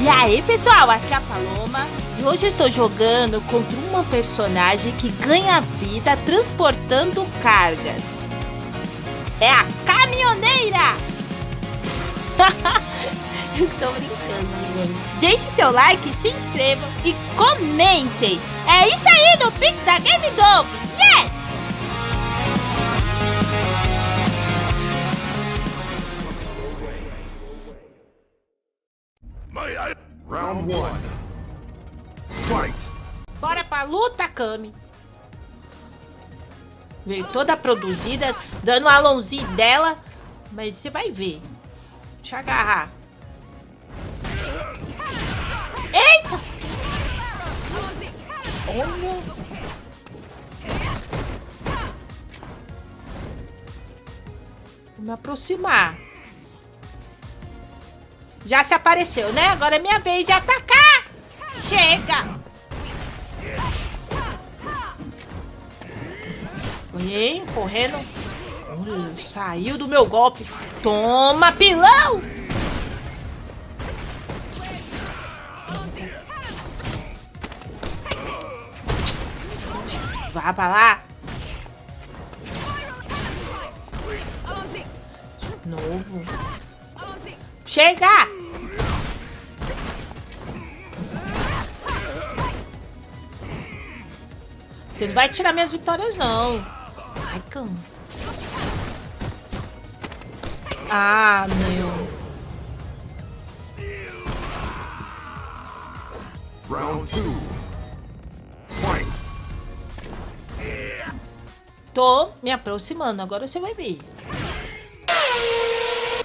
E aí pessoal, aqui é a Paloma e hoje eu estou jogando contra uma personagem que ganha vida transportando cargas. É a caminhoneira! Estou brincando, gente. Deixe seu like, se inscrevam e comentem. É isso aí no Pix da Game Dog. Yes! Round one. Fight. Bora pra luta, Kami. Veio toda produzida, dando um alonzinho dela. Mas você vai ver. Deixa eu agarrar. Eita! Olha. Vou me aproximar. Já se apareceu, né? Agora é minha vez de atacar. Chega! Olhei, correndo. Olha, saiu do meu golpe. Toma, pilão! Vá pra lá. Novo. Chega! Você não vai tirar minhas vitórias, não. Ai, cão. Ah, meu. Round two. Fight. Tô me aproximando, agora você vai ver.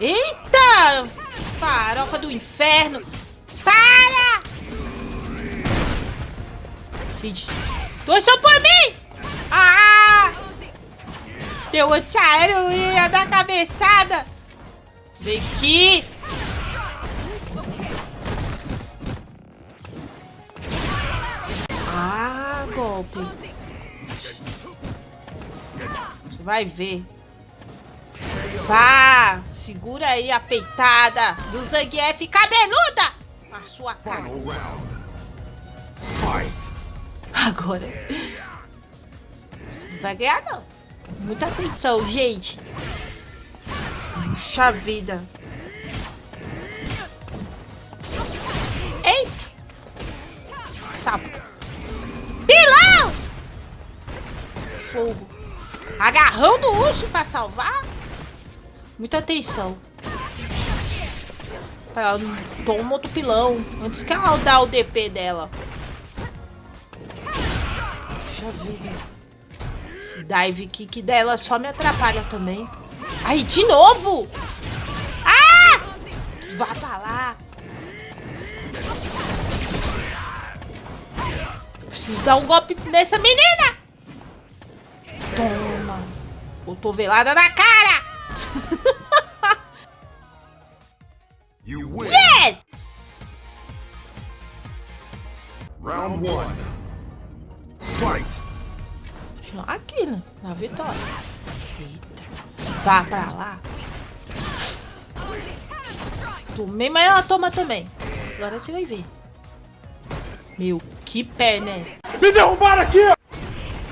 Eita! Farofa do inferno! Para! Gente, torçam por mim! Ah! Deu antiaéreo ia dar cabeçada! Vem aqui! Ah, golpe! Você vai ver. Vá! Segura aí a peitada do Zangief cabeluda! A sua cara. Agora. Você não vai ganhar, não. Muita atenção, gente. Puxa vida. Eita! Sapo. Pilão! Fogo. Agarrão do urso pra salvar? Muita atenção. Ela toma outro pilão. Antes que ela dá o DP dela. Puxa vida. Esse dive kick dela só me atrapalha também. Aí, de novo! Ah! Vá pra lá. Preciso dar um golpe nessa menina. Toma. Cotovelada na cara. Yes! Round one. Né? Na vitória. Eita. Vá pra lá. Tomei, mas ela toma também. Agora você vai ver. Meu, que perna é essa? Me derrubaram aqui!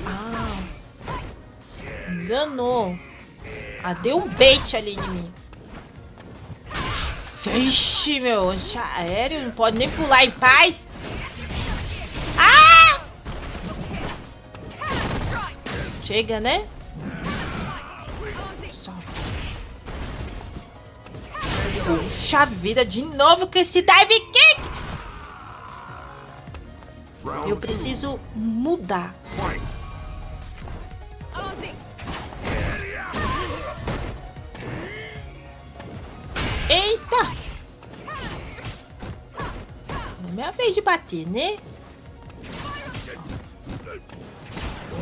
Ah. Enganou. Ah, deu um bait ali em mim. Vixe, meu. Antiaéreo. Não pode nem pular em paz. Chega, né? Puxa vida, de novo com esse dive kick. Eu preciso mudar. Eita! Não é minha vez de bater, né?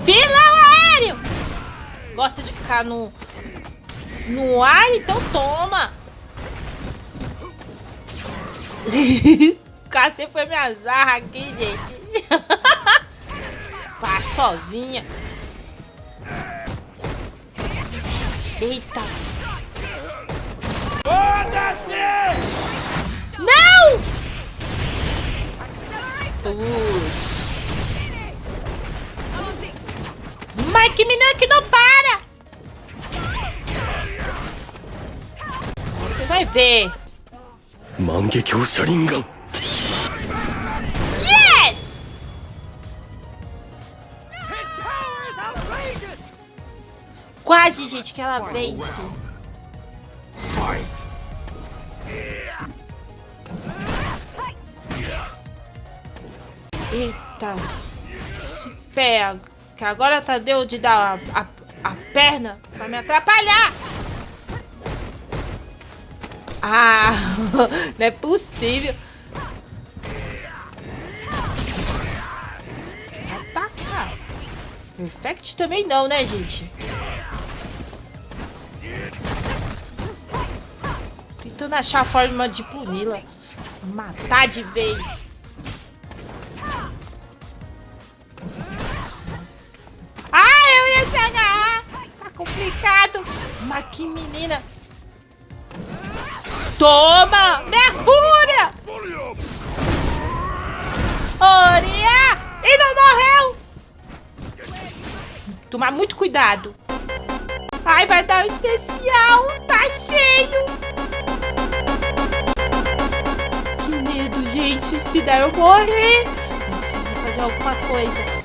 Aéreo! Gosta de ficar no, no ar, então toma! Cacete foi minha zarra aqui, gente. Faz sozinha. Eita. Não! Putz. Mike Minan que não vai ver. Yes! Quase, gente, que ela vence. Eita. Se pega. Que agora tá deu de dar a, a, a perna pra me atrapalhar. Ah, não é possível. Ataca. Perfect também não, né, gente? Tentando achar a forma de puni-la. Matar de vez. Ah, eu ia se agarrar. Tá complicado. Mas que menina. Toma! Minha fúria! Oria! E não morreu! Tomar muito cuidado. Ai, vai dar um especial. Tá cheio. Que medo, gente. Se der eu morrer. Preciso fazer alguma coisa.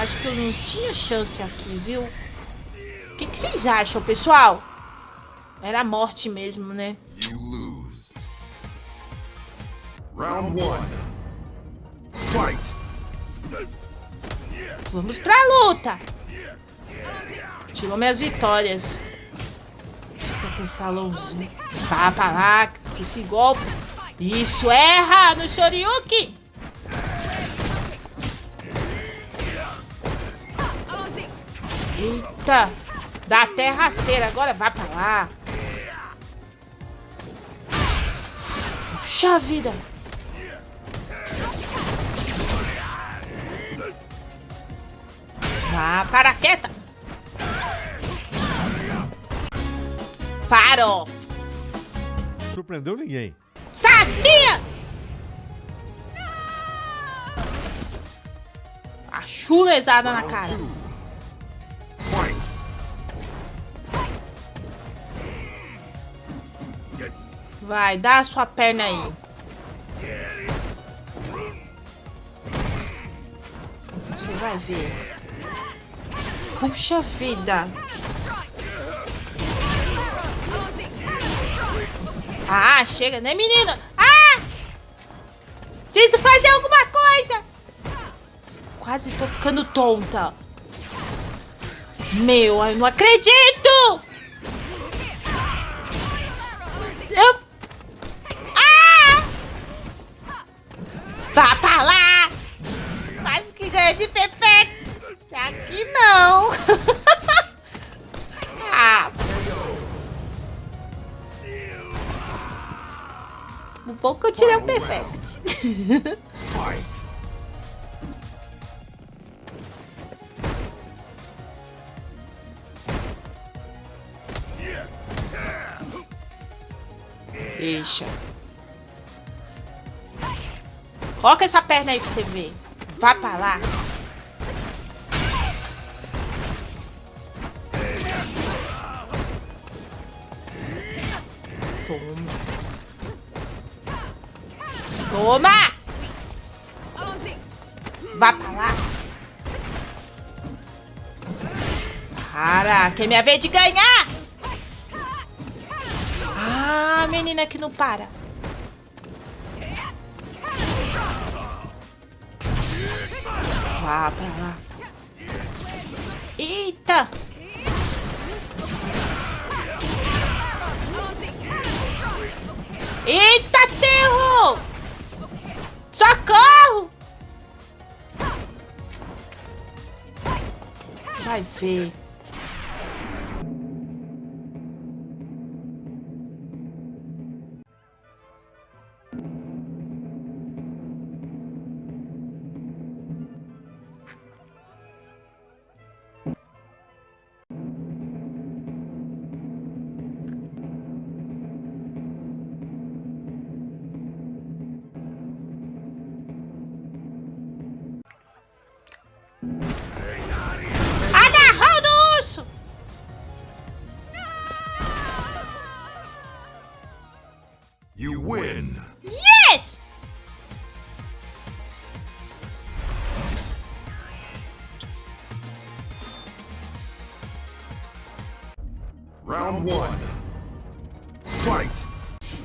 Acho que eu não tinha chance aqui, viu? O que, que vocês acham, pessoal? Era a morte mesmo, né? Round one. Fight! Vamos pra luta! Tirou minhas vitórias. Fica com salãozinho. Vá pra lá, esse golpe. Isso, erra no Shoryuken! Eita! Dá até rasteira. Agora vai pra lá. Puxa vida! Ah, para quieta! Faro! Surpreendeu ninguém. Sabia! A chulezada na cara. Vai, dá a sua perna aí. Você vai ver. Puxa vida. Ah, chega, né, menina? Ah! Preciso fazer alguma coisa! Quase tô ficando tonta. Meu, eu não acredito! O perfect. Deixa. Coloca essa perna aí pra você ver. Vá pra lá. Toma. Toma! Vá pra lá. Para, que é minha vez de ganhar! Ah, menina que não para. Vá pra lá. Eita! Eita, Vai ver. you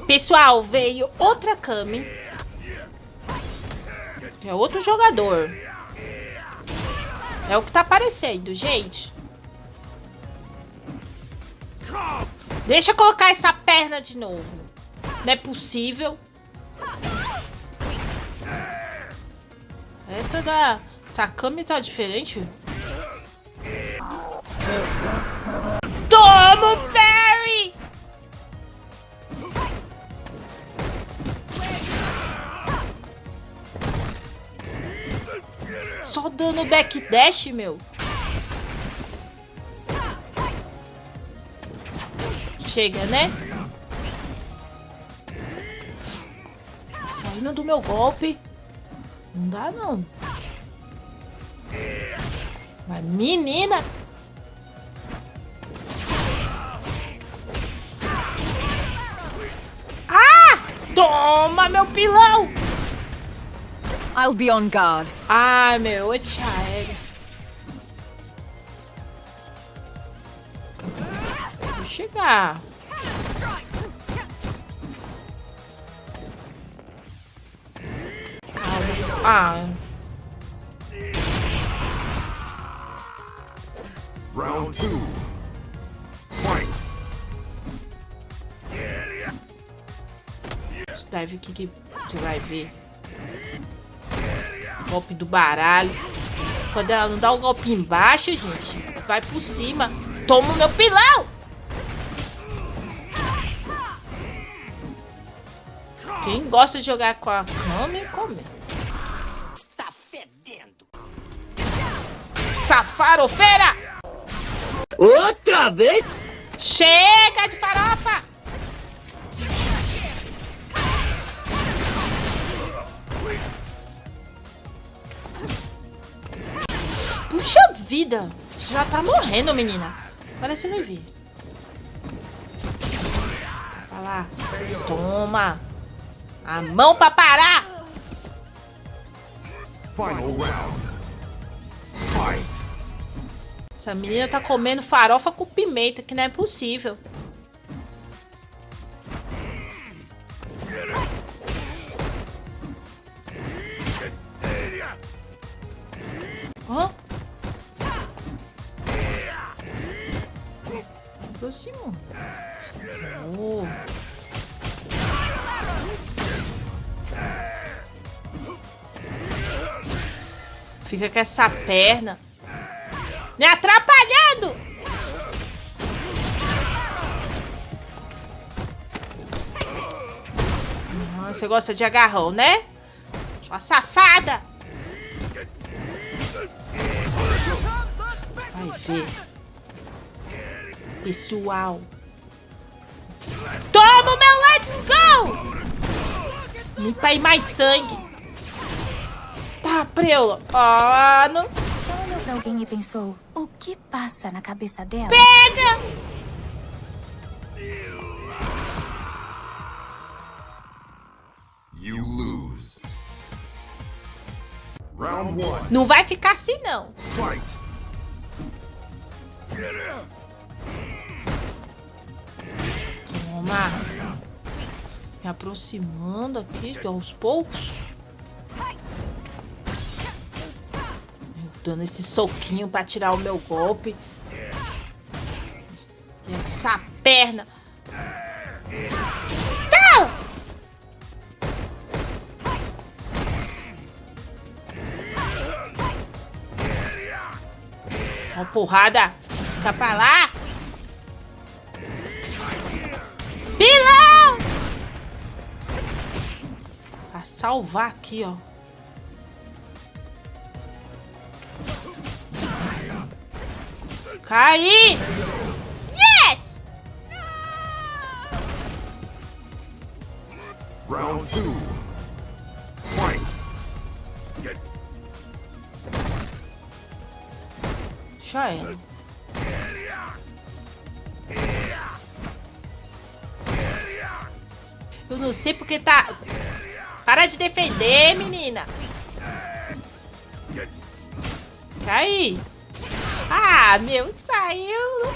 Pessoal, veio outra Kami. É outro jogador. É o que tá aparecendo, gente. Deixa eu colocar essa perna de novo. Não é possível. Essa da... Essa Kami tá diferente. Toma o parry! Só dando backdash, meu. Chega, né? Saindo do meu golpe. Não dá, não. Mas, menina... Ah! Toma, meu pilão! I'll be on guard. Ai, meu, eu te aéreo. Vou chegar. Calma. Ah, Round two. Fight. deve que que você vai ver. Golpe do baralho. Quando ela não dá o golpe embaixo, gente, vai por cima. Toma o meu pilão! Quem gosta de jogar com a Kami, come. Tá fedendo. Safarofeira! Outra vez? Chega de farofa! Vida! Você já tá morrendo, menina. Você vai ver. Vai lá. Toma. A mão pra parar. Final round. Fight. Essa menina tá comendo farofa com pimenta, que não é possível. Fica com essa perna. Me atrapalhando! Você gosta de agarrão, né? Sua safada! Vai ver. Pessoal. Toma o meu Let's Go! Limpa aí mais sangue. Tá, preula. Ah, não... Já olhou pra alguém e pensou, o que passa na cabeça dela? Pega! You lose. Round one. Não vai ficar assim, não. Fight. Toma. Me aproximando aqui, aos poucos. Dando esse soquinho pra tirar o meu golpe. Essa perna. Ó, porrada. Fica pra lá. Pilão! Pra salvar aqui, ó. Caí! Yes! Round two. Fight. Eu não sei porque tá... Para de defender, menina. Cai. Ah, meu, saiu.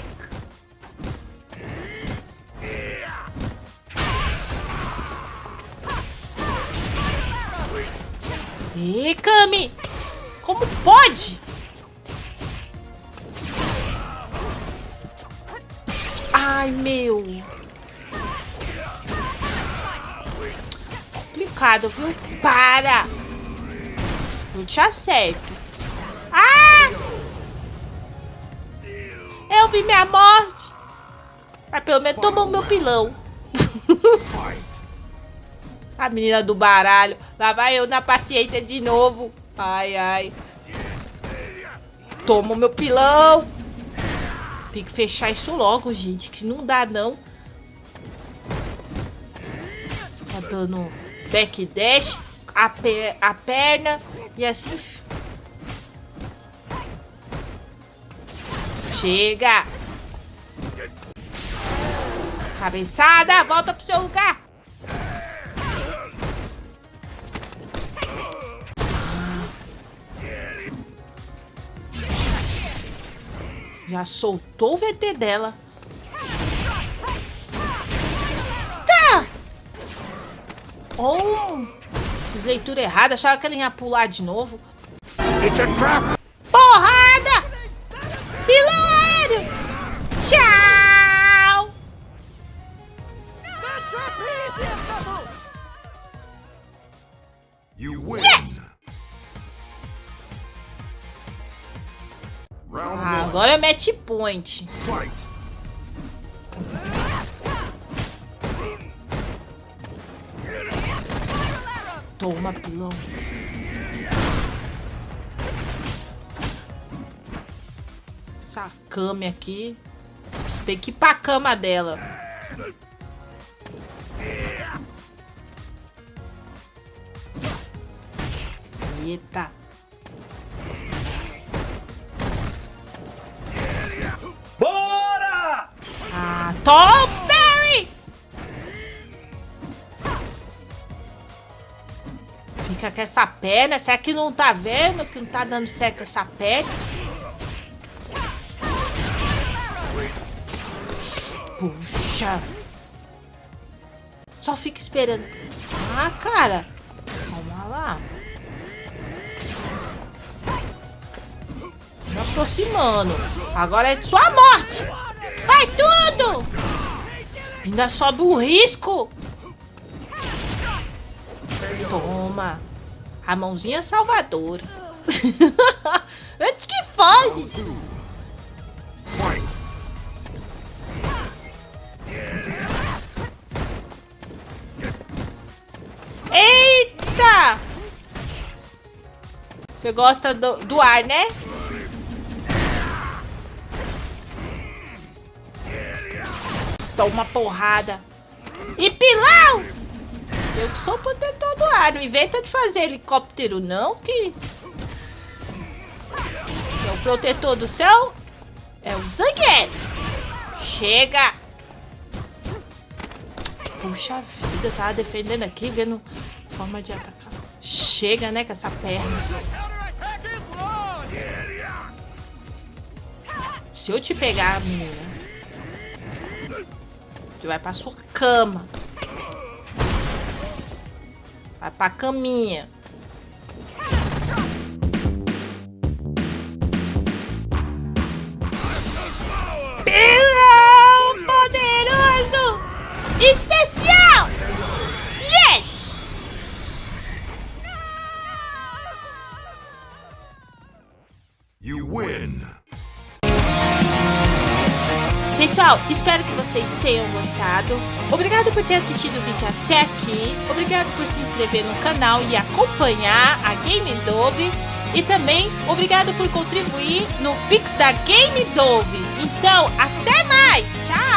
Ih, Kami! Como pode? Ai, meu. Complicado, viu? Para! Eu te acerto. Ah! Vi minha morte. Mas pelo menos tomou meu pilão. A menina do baralho. Lá vai eu na paciência de novo. Ai, ai. Toma meu pilão. Tem que fechar isso logo, gente. Que não dá, não. Fica dando backdash. A, per a perna. E assim... Chega. Cabeçada. Volta pro seu lugar. Já soltou o VT dela. Tá! Oh! Fiz leitura errada. Achava que ela ia pular de novo. Porrada! Ah, agora é match point. Toma, pilão. Essa cama aqui. Tem que ir pra cama dela. Eita. Tom Berry! Fica com essa perna. Será que não tá vendo que não tá dando certo essa perna? Puxa. Só fica esperando. Ah, cara. Calma lá. Me aproximando. Agora é sua morte. Vai tudo. Ainda sobe o risco. Toma. A mãozinha salvadora. Antes que foge. Eita! Você gosta do, do ar, né? Toma uma porrada. E pilão! Eu que sou protetor do ar. Não inventa de fazer helicóptero, não, que... É o protetor do céu é o Zangief. Chega! Puxa vida, eu tava defendendo aqui, vendo forma de atacar. Chega, né, com essa perna. Se eu te pegar, menina, você vai pra sua cama. Vai pra caminha. Pessoal, espero que vocês tenham gostado. Obrigado por ter assistido o vídeo até aqui. Obrigado por se inscrever no canal e acompanhar a Game Dove. E também obrigado por contribuir no Pix da Game Dove. Então, até mais! Tchau!